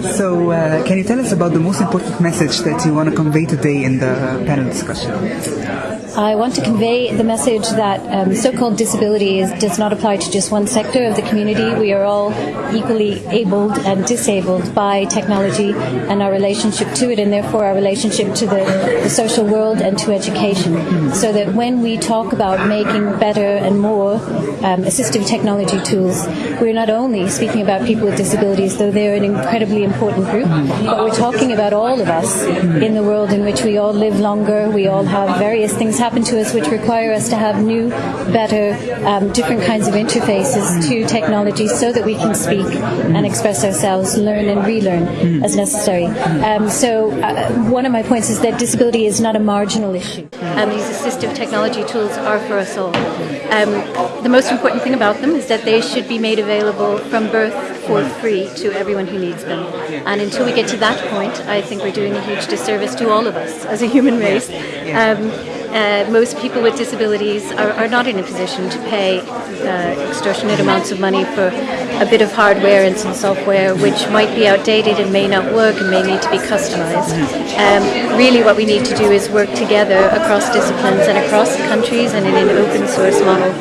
So, uh, can you tell us about the most important message that you want to convey today in the panel discussion? I want to convey the message that um, so-called disability is, does not apply to just one sector of the community. We are all equally abled and disabled by technology and our relationship to it, and therefore our relationship to the, the social world and to education. So that when we talk about making better and more um, assistive technology tools, we're not only speaking about people with disabilities, though they're an incredibly important group, but we're talking about all of us in the world in which we all live longer, we all have various things happen to us which require us to have new, better, um, different kinds of interfaces to technology so that we can speak and express ourselves, learn and relearn as necessary. Um, so uh, one of my points is that disability is not a marginal issue. Um, these assistive technology tools are for us all. Um, the most important thing about them is that they should be made available from birth for free to everyone who needs them. And until we get to that point, I think we're doing a huge disservice to all of us as a human race. Um, uh, most people with disabilities are, are, not in a position to pay uh, extortionate amounts of money for a bit of hardware and some software which might be outdated and may not work and may need to be customized. Um, really what we need to do is work together across disciplines and across countries and in an open source model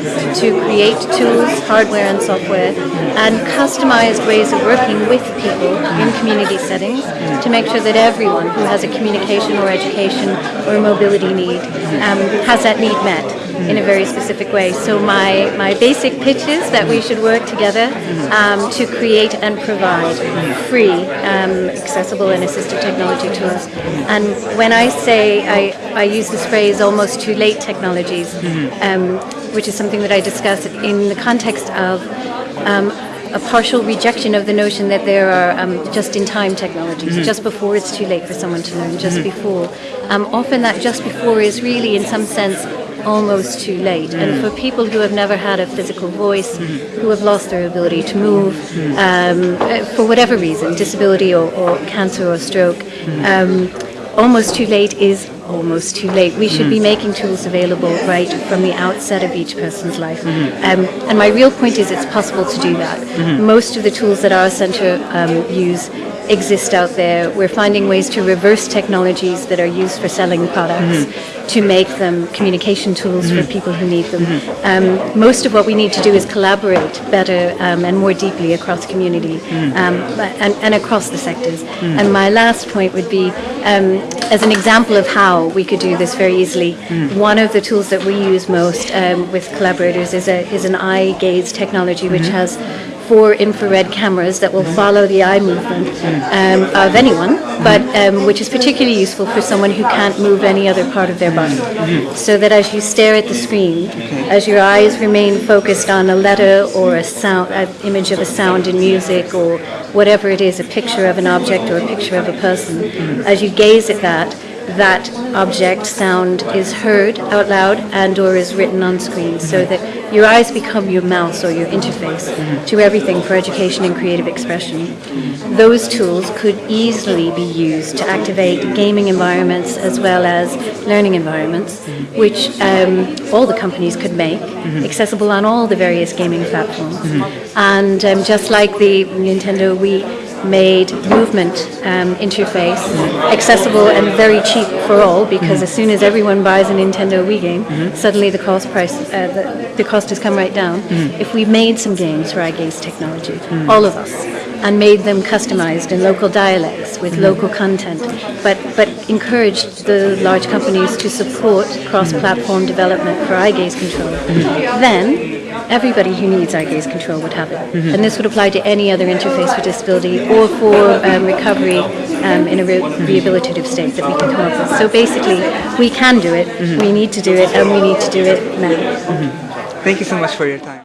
to create tools, hardware and software and customized ways of working with people in community settings to make sure that everyone who has a communication or education or mobility need um, has that need met in a very specific way. So my, my basic pitch is that we should work together um, to create and provide free, um, accessible and assistive technology tools. And when I say, I, I use this phrase almost too late technologies, um, which is something that I discuss in the context of um, a partial rejection of the notion that there are um, just-in-time technologies, mm-hmm. just before it's too late for someone to learn, just mm-hmm. before. Um, often that just before is really, in some sense, almost too late. Mm-hmm. And for people who have never had a physical voice, who have lost their ability to move, um, for whatever reason, disability or, or cancer or stroke, um, almost too late is almost too late. We should mm. be making tools available right from the outset of each person's life. Mm-hmm. Um, and my real point is it's possible to do that. Mm-hmm. Most of the tools that our centre um, use exist out there. We're finding ways to reverse technologies that are used for selling products mm-hmm. To make them communication tools mm-hmm. for people who need them. Mm-hmm. Um, most of what we need to do is collaborate better um, and more deeply across community mm. um, and, and, across the sectors. Mm. And my last point would be, um, as an example of how we could do this very easily, mm. one of the tools that we use most um, with collaborators is, a, is an eye gaze technology which mm-hmm. has four infrared cameras that will follow the eye movement um, of anyone, but um, which is particularly useful for someone who can't move any other part of their body. So that as you stare at the screen, as your eyes remain focused on a letter or a sound, an image of a sound in music or whatever it is, a picture of an object or a picture of a person, as you gaze at that, that object sound is heard out loud and or is written on screen so mm-hmm. that your eyes become your mouse or your interface mm-hmm. to everything for education and creative expression. Those tools could easily be used to activate gaming environments as well as learning environments, mm-hmm. which um, all the companies could make accessible on all the various gaming platforms. And um, just like the Nintendo Wii made movement um, interface accessible and very cheap for all because mm-hmm. as soon as everyone buys a Nintendo Wii game, mm-hmm. suddenly the cost price, uh, the, the, cost has come right down. Mm-hmm. If we made some games for eye gaze technology, all of us, and made them customized in local dialects with local content, but but encouraged the large companies to support cross-platform development for eye gaze control, then everybody who needs eye gaze control would have it. Mm-hmm. And this would apply to any other interface for disability or for um, recovery um, in a re- rehabilitative state that we can come up with. So basically, we can do it, mm-hmm. we need to do it, and we need to do it now. Mm-hmm. Thank you so much for your time.